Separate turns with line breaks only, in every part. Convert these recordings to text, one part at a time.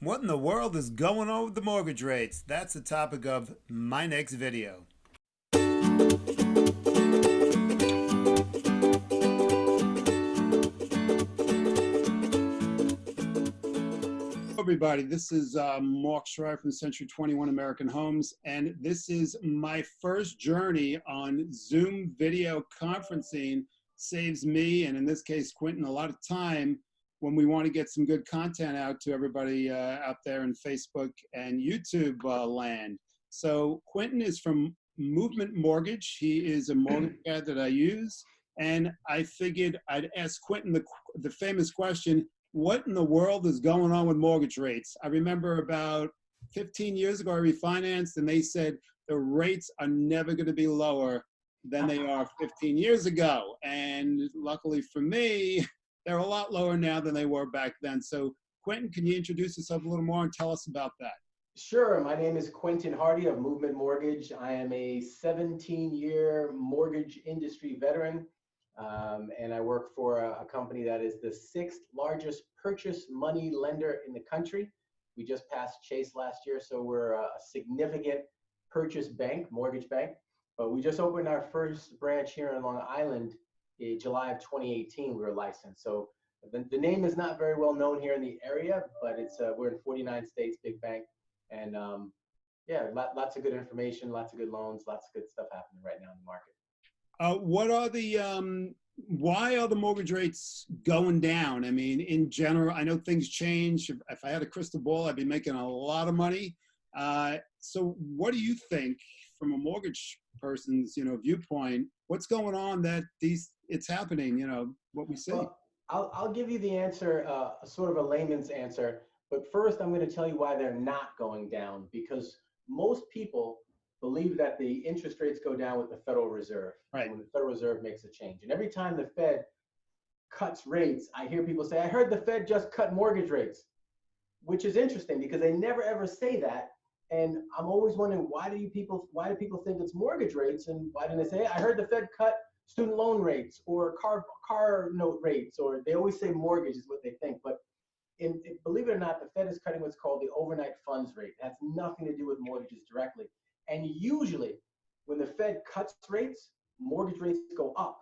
What in the world is going on with the mortgage rates? That's the topic of my next video. everybody. This is uh, Mark Schreier from Century 21 American Homes, and this is my first journey on Zoom video conferencing. Saves me, and in this case, Quentin, a lot of time when we want to get some good content out to everybody uh, out there in Facebook and YouTube uh, land. So Quentin is from Movement Mortgage. He is a mortgage guy that I use. And I figured I'd ask Quentin the, the famous question, what in the world is going on with mortgage rates? I remember about 15 years ago, I refinanced and they said the rates are never going to be lower than they are 15 years ago. And luckily for me, they're a lot lower now than they were back then. So Quentin, can you introduce yourself a little more and tell us about that?
Sure. My name is Quentin Hardy of Movement Mortgage. I am a 17 year mortgage industry veteran. Um, and I work for a, a, company that is the sixth largest purchase money lender in the country. We just passed Chase last year, so we're a, significant purchase bank, mortgage bank. But we just opened our first branch here in Long Island July of 2018, we were licensed. So the, the name is not very well known here in the area, but it's uh, we're in 49 states, big bank, and um, yeah, lot, lots of good information, lots of good loans, lots of good stuff happening right now in the market.
Uh, what are the um, why are the mortgage rates going down? I mean, in general, I know things change. If, if I had a crystal ball, I'd be making a lot of money. Uh, so, what do you think, from a mortgage person's you know viewpoint, what's going on that these it's happening, you know, what we see. Well,
I'll, I'll give you the answer, uh, sort of a layman's answer. But first, I'm going to tell you why they're not going down because most people believe that the interest rates go down with the Federal Reserve.
Right.
When the Federal Reserve makes a change. And every time the Fed cuts rates, I hear people say, I heard the Fed just cut mortgage rates, which is interesting because they never ever say that. And I'm always wondering why do you people why do people think it's mortgage rates and why didn't they say I heard the Fed cut student loan rates or car car note rates, or they always say mortgage is what they think. But in, in, believe it or not, the Fed is cutting what's called the overnight funds rate. It has nothing to do with mortgages directly. And usually, when the Fed cuts rates, mortgage rates go up.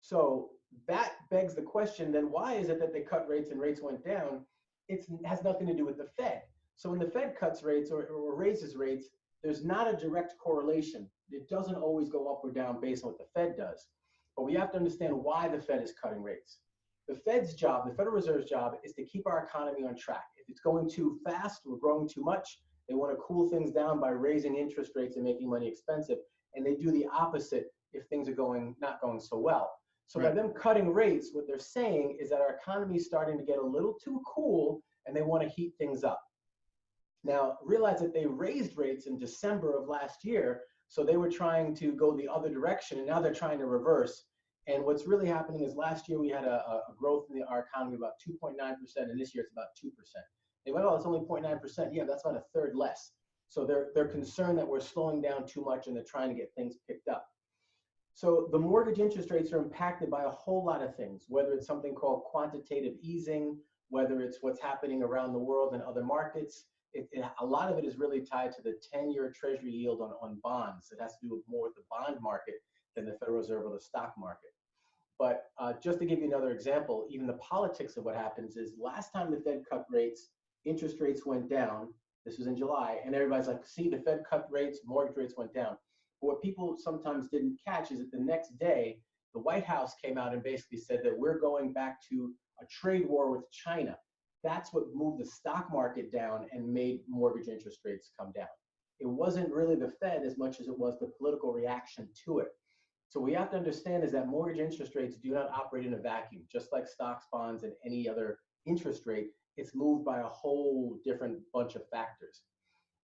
So that begs the question: then why is it that they cut rates and rates went down? It has nothing to do with the Fed. So when the Fed cuts rates or, or raises rates, there's not a direct correlation it doesn't always go up or down based on what the Fed does. But we have to understand why the Fed is cutting rates. The Fed's job, the Federal Reserve's job, is to keep our economy on track. If it's going too fast, we're growing too much, they want to cool things down by raising interest rates and making money expensive. And they do the opposite if things are going not going so well. So right. by them cutting rates, what they're saying is that our economy is starting to get a little too cool and they want to heat things up. Now, realize that they raised rates in December of last year, so they were trying to go the other direction, and now they're trying to reverse. And what's really happening is last year we had a, a growth in the, our economy about 2.9%, and this year it's about 2%. They went, oh, it's only 0.9%. Yeah, that's about a third less. So they're, they're concerned that we're slowing down too much and they're trying to get things picked up. So the mortgage interest rates are impacted by a whole lot of things, whether it's something called quantitative easing, whether it's what's happening around the world and other markets, it, it, a lot of it is really tied to the 10-year treasury yield on, on bonds. It has to do with more with the bond market than the Federal Reserve or the stock market. But uh, just to give you another example, even the politics of what happens is last time the Fed cut rates, interest rates went down. This was in July, and everybody's like, see, the Fed cut rates, mortgage rates went down. But what people sometimes didn't catch is that the next day, the White House came out and basically said that we're going back to a trade war with China that's what moved the stock market down and made mortgage interest rates come down. It wasn't really the Fed as much as it was the political reaction to it. So we have to understand is that mortgage interest rates do not operate in a vacuum, just like stocks, bonds, and any other interest rate. It's moved by a whole different bunch of factors.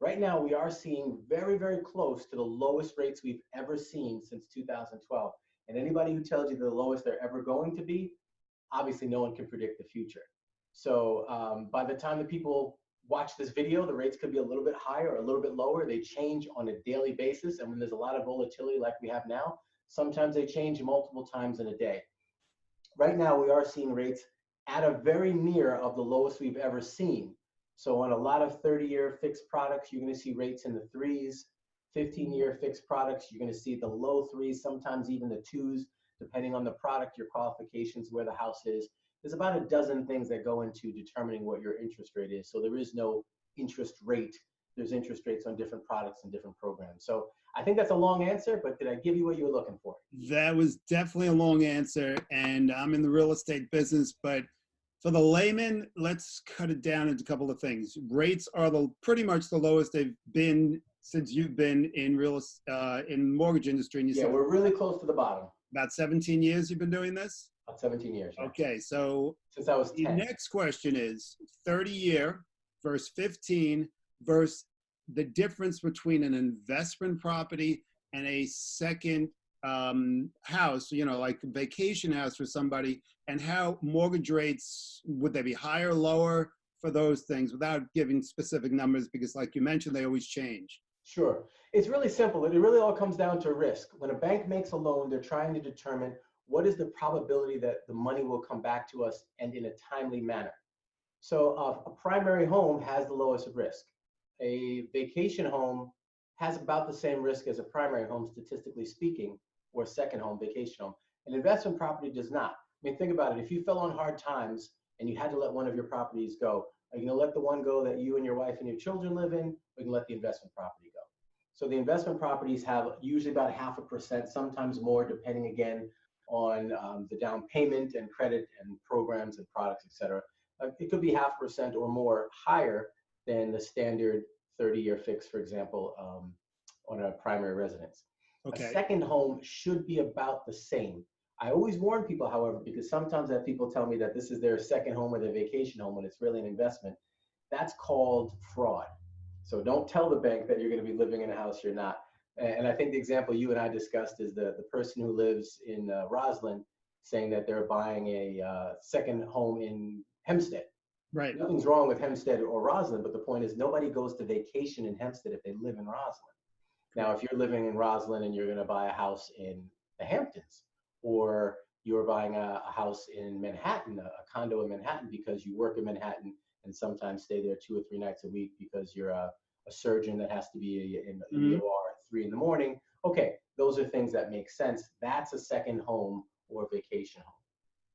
Right now, we are seeing very, very close to the lowest rates we've ever seen since 2012. And anybody who tells you the lowest they're ever going to be, obviously no one can predict the future. So um, by the time the people watch this video, the rates could be a little bit higher or a little bit lower. They change on a daily basis. And when there's a lot of volatility like we have now, sometimes they change multiple times in a day. Right now, we are seeing rates at a very near of the lowest we've ever seen. So on a lot of 30-year fixed products, you're going to see rates in the threes. 15-year fixed products, you're going to see the low threes, sometimes even the twos, depending on the product, your qualifications, where the house is. There's about a dozen things that go into determining what your interest rate is. So there is no interest rate. There's interest rates on different products and different programs. So I think that's a long answer, but did I give you what you were looking for?
That was definitely a long answer. And I'm in the real estate business, but for the layman, let's cut it down into a couple of things. Rates are the pretty much the lowest they've been since you've been in real uh, in mortgage industry. And you
yeah,
said
we're really close to the bottom.
About 17 years you've been doing this.
About 17 years. Yeah.
Okay, so
since I was 10.
the next question is 30 year versus 15 versus the difference between an investment property and a second um, house, you know, like vacation house for somebody, and how mortgage rates would they be higher, or lower for those things without giving specific numbers because, like you mentioned, they always change.
Sure. It's really simple. It really all comes down to risk. When a bank makes a loan, they're trying to determine what is the probability that the money will come back to us and in a timely manner. So uh, a primary home has the lowest risk. A vacation home has about the same risk as a primary home, statistically speaking, or second home, vacation home. An investment property does not. I mean, think about it. If you fell on hard times and you had to let one of your properties go, are you going to let the one go that you and your wife and your children live in, or you can let the investment property go? So the investment properties have usually about half a percent, sometimes more, depending again on um, the down payment and credit and programs and products, et cetera. Uh, it could be half percent or more higher than the standard 30-year fix, for example, um, on a primary residence.
Okay.
A second home should be about the same. I always warn people, however, because sometimes that people tell me that this is their second home or their vacation home when it's really an investment. That's called fraud. So don't tell the bank that you're going to be living in a house you're not. And I think the example you and I discussed is the, the person who lives in uh, Roslyn saying that they're buying a uh, second home in Hempstead.
Right.
Nothing's wrong with Hempstead or Roslyn, but the point is nobody goes to vacation in Hempstead if they live in Roslyn. Now, if you're living in Roslyn and you're going to buy a house in the Hamptons, or you're buying a, a house in Manhattan, a, a, condo in Manhattan because you work in Manhattan and sometimes stay there two or three nights a week because you're a, a surgeon that has to be in, in mm-hmm. the OR three in the morning. Okay, those are things that make sense. That's a second home or vacation home.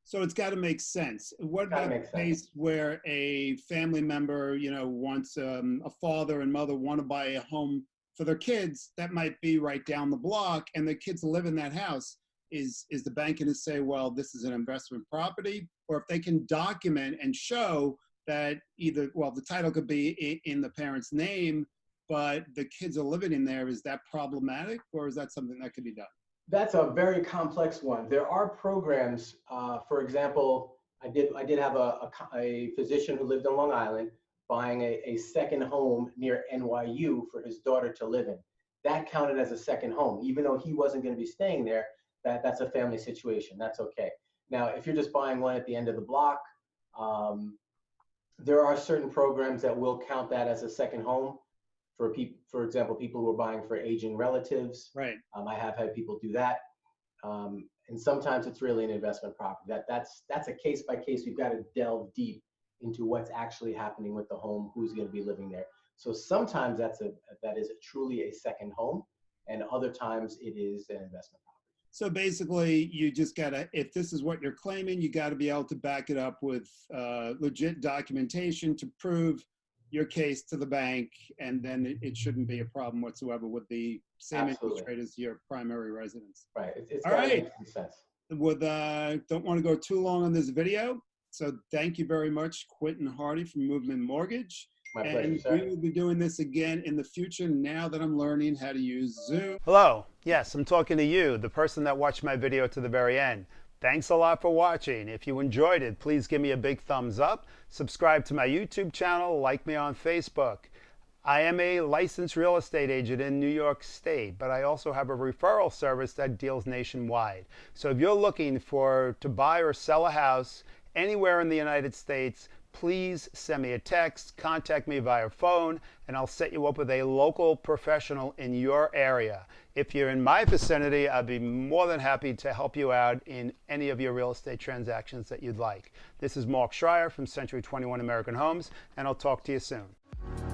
So it's got to make sense. What about the case where a family member, you know, wants um, a father and mother want to buy a home for their kids that might be right down the block, and the kids live in that house? Is is the bank going to say, well, this is an investment property, or if they can document and show that either, well, the title could be in, in the parent's name, but the kids are living in there, is that problematic, or is that something that could be done?
That's a very complex one. There are programs, uh, for example, I did I did have a, a, a, physician who lived on Long Island buying a, a second home near NYU for his daughter to live in. That counted as a second home, even though he wasn't going to be staying there. That that's a family situation. That's okay. Now, if you're just buying one at the end of the block, um, there are certain programs that will count that as a second home for people, for example, people who are buying for aging relatives.
Right.
Um, I have had people do that. Um, and sometimes it's really an investment property. That that's that's a case by case. We've got to delve deep into what's actually happening with the home, who's going to be living there. So sometimes that's a that is a truly a second home, and other times it is an investment property.
So basically, you just gotta, if this is what you're claiming, you gotta be able to back it up with uh, legit documentation to prove your case to the bank, and then it, it shouldn't be a problem whatsoever with the same
Absolutely.
interest rate as your primary residence.
Right. It's, it's
All right. With uh, don't want to go too long on this video, so thank you very much, Quentin Hardy from Movement Mortgage.
My
and
pleasure, sir.
we will be doing this again in the future now that I'm learning how to use Zoom.
Hello. Yes, I'm talking to you, the person that watched my video to the very end. Thanks a lot for watching. If you enjoyed it, please give me a big thumbs up. Subscribe to my YouTube channel, like me on Facebook. I am a licensed real estate agent in New York State, but I also have a referral service that deals nationwide. So if you're looking for to buy or sell a house anywhere in the United States,
please send me a text, contact me via phone, and I'll set you up with a local professional in your area. If you're in my vicinity, I'd be more than happy to help you out in any of your real estate transactions that you'd like. This is Mark Schreier from Century 21 American Homes, and I'll talk to you soon.